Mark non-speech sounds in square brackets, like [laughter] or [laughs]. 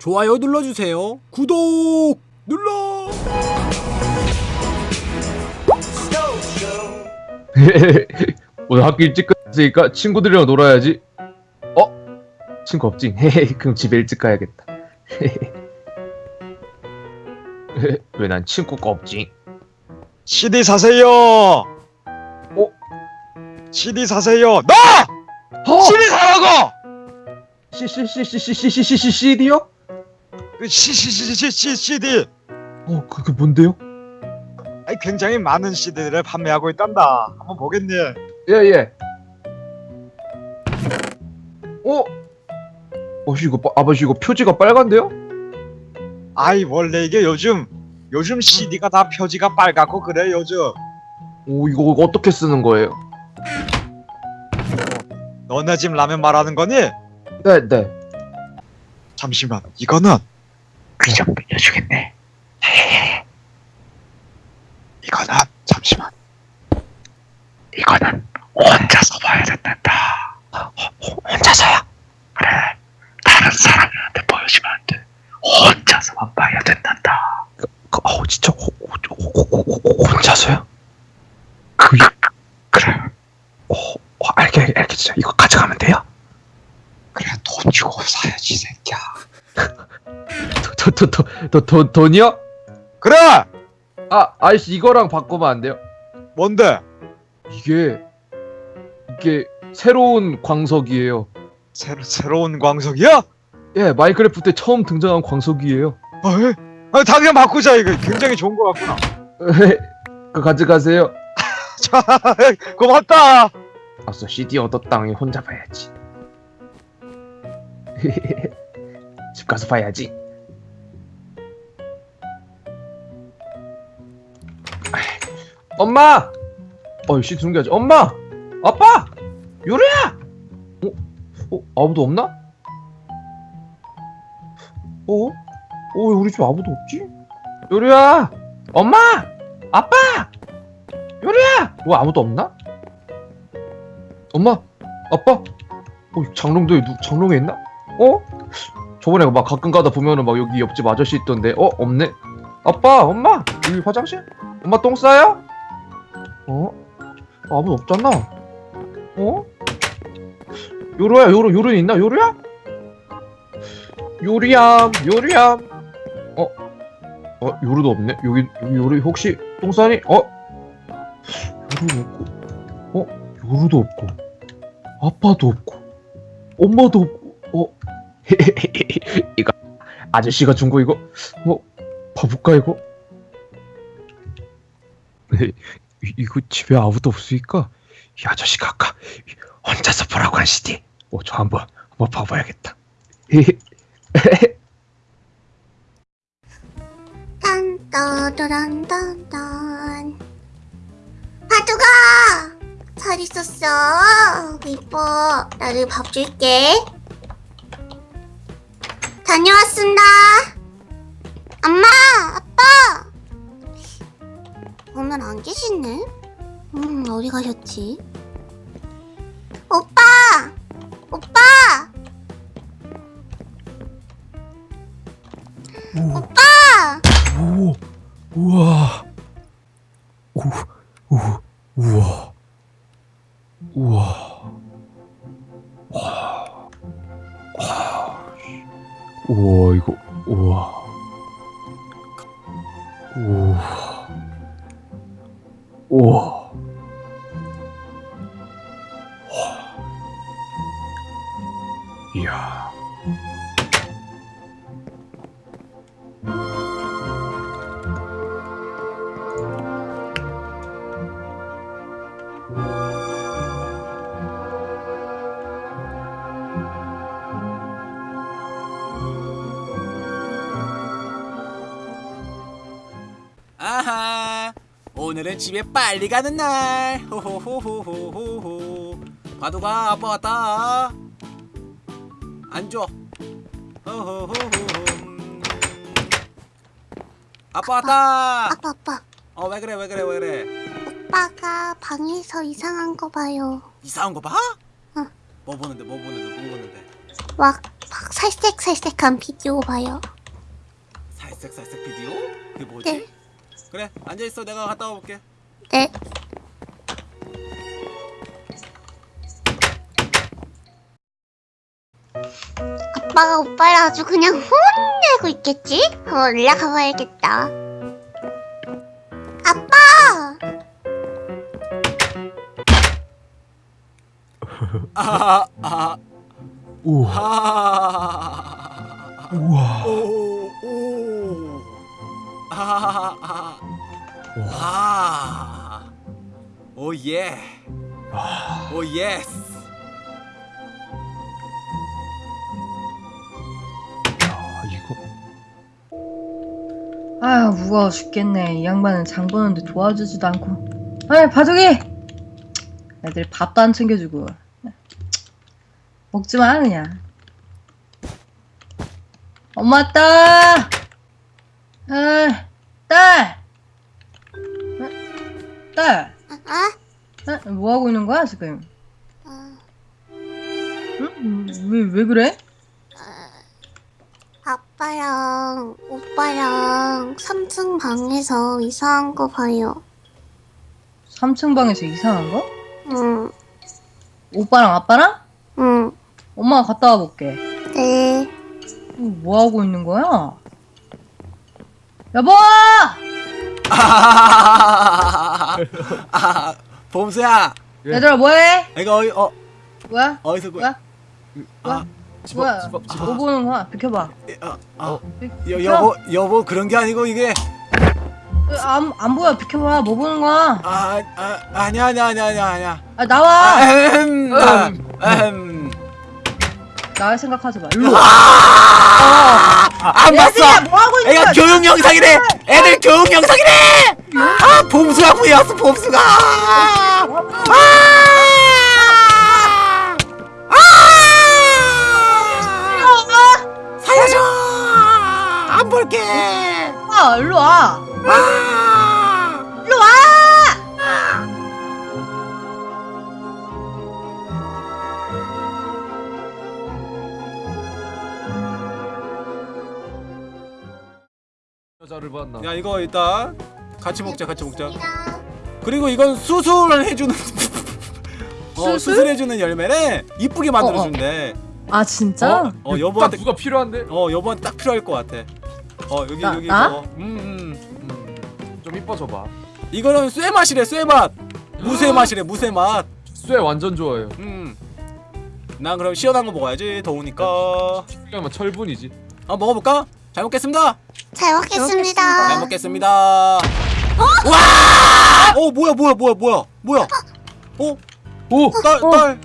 좋아요 눌러주세요. 구독 눌러. [laughs] 오늘 학교 일찍 끝났으니까 친구들이랑 놀아야지. 어? 친구 없지? [laughs] 그럼 집에 일찍 가야겠다. [laughs] 왜 난 친구가 없지? CD 사세요. 어? CD 사세요. 나 어? CD 사라고. CCCCCD 어 그게 뭔데요? 아니, 굉장히 많은 CD를 판매하고 있단다. 한번 보겠니? 예예. 어? 아버지 이거 아버지 이거 표지가 빨간데요? 아이 원래 이게 요즘 요즘 CD가 다 표지가 빨갛고 그래 요즘. 오 이거 어떻게 쓰는 거예요? 너네 집 라면 말하는 거니? 네네. 잠시만 이거는 그냥 빌려주겠네. 이거는 잠시만. 이거는 혼자서 봐야 된단다. 혼자서야? 그래. 다른 사람한테 보여주면 안 돼. 혼자서만 봐야 된단다. 어 진짜 호, 호, 호, 호, 호, 혼자서요? 도도도 도 도 돈이요? 그래. 아 아이씨 이거랑 바꾸면 안 돼요? 뭔데? 이게 이게 새로운 광석이에요. 새로 새로운 광석이야? 예 마인크래프트에 처음 등장한 광석이에요. 아, 아, 다 그냥 바꾸자 이거 굉장히 좋은 거 같구나. 그 가져가세요. [laughs] 자, 고맙다. 아싸 CD 얻었당 혼자 봐야지. [laughs] 집 가서 봐야지. 엄마! 어, 게 아니지. 엄마! 아빠! 요리야! 어? 어? 아무도 없나? 어? 어, 왜 우리 집 아무도 없지? 요리야! 엄마! 아빠! 요리야! 뭐 아무도 없나? 엄마, 아빠, 어, 장롱도에 누 장롱에 있나? 어? 저번에 막 가끔 가다 보면은 막 여기 옆집 아저씨 있던데, 어 없네. 아빠, 엄마, 여기 화장실? 엄마 똥 싸요? 어? 아무도 없잖아. 어? 요로야, 요로, 요로 있나? 요로야? 요리야, 요리야. 어? 어, 요로도 없네. 여기, 여기 요리 혹시 똥 싸니? 어? 요로 없고, 어? 요루도 없고 아빠도 없고 엄마도 없고 어 [laughs] 이거 아저씨가 준 거 이거 뭐 봐볼까 이거 [laughs] 이, 이거 집에 아무도 없으니까 이 아저씨가 아까 혼자서 보라고 한 CD 어저 한번 한번 봐봐야겠다. [laughs] 딴따라란딴딴 파두가 잘 있었어. 이뻐. 나를 밥 줄게. 다녀왔습니다. 엄마 아빠 오늘 안 계시네? 음 어디 가셨지? 오빠! 오빠! 오빠! 오, 우와, 오, 오, 우와, 우와, 와, 우와 이거, 我，我呀。 오늘은 집에 빨리 가는 날 호호호호호호호 바둑아 아빠 왔다 앉아 호호호호 아빠 왔다 아빠 아빠 어 왜 그래 왜 그래 왜 그래 오빠가 방에서 이상한 거 봐요 이상한 거 봐? 응. 뭐 보는데 뭐 보는데 뭐 보는데 막, 막 살색살색한 비디오 봐요. 살색살색 비디오? 그게 뭐지? 네. 그래 앉아 있어 내가 갔다 와볼게. 네. 아빠가 오빠를 아주 그냥 혼내고 있겠지? 어, 올라가 봐야겠다. 아빠! 아하하 아하 우와. 하하하하하하. 우와. Oh yeah. Oh yes. 야, 이거. 아유 무거워 죽겠네. 이 양반은 장 보는데 도와주지도 않고. 아이 바둑이! 애들 밥도 안 챙겨주고. 먹지 마 그냥. 엄마 왔다 아, 딸 어? 딸 아? 어? 뭐하고 있는 거야 지금 어, 응? 왜, 왜 그래? 아빠랑 오빠랑 3층 방에서 이상한 거 봐요. 3층 방에서 이상한 거? 응, 오빠랑 아빠랑? 응, 엄마가 갔다 와볼게 네. 뭐 하고 있는 거야? 여보! 아, [laughs] [laughs] 봄수야. 예. 얘들아 뭐해? 이거 어디 어 뭐야? 어디서 구? 뭐야? 아, 뭐야? 집어, 집어, 집어. 뭐 보는 거야? 비켜봐. 아, 아, 어. 여, 여보 여보 그런 게 아니고 이게 안, 안 보여. 비켜봐. 뭐 보는 거야? 아, 아 아니야 아니야 아니야 아니야 아니야. 아 나와. 아, 아흠. 나갈 생각하지 마. 일로 와. 안 봤어. 얘들아 뭐 하고 있는 애가 거야? 교육 영상이래. 애들 교육 영상이래. 아 봄수가 구해왔어 봄수가. 아! 아! 살려줘. 안 볼게. 아, 일로 와. 아! 일로 와. 여자를 봤나? 야 이거 일단 같이 먹자 같이 먹자. 그리고 이건 수술을 해주는 [laughs] 어, 수술? 수술 해주는 열매래 이쁘게 만들어준대. 아 진짜? 어, 어딱 여보한테 누가 필요한데? 어 여보한테 딱 필요할 것 같아. 어 여기 나- 여기 나? 이거. 음, 음, 음. 좀 이뻐져봐. 이거는 쇠 맛이래 쇠 맛. 무쇠 맛이래 무쇠 맛. 쇠 완전 좋아해요. 음. 난 그럼 시원한 거 먹어야지 더우니까. 그러면 철분이지. 한번 먹어볼까? 잘 먹겠습니다. 잘 먹겠습니다. 잘 먹겠습니다. 와! 어 뭐야 뭐야 뭐야 뭐야 뭐야? 어? 오! 딸 딸.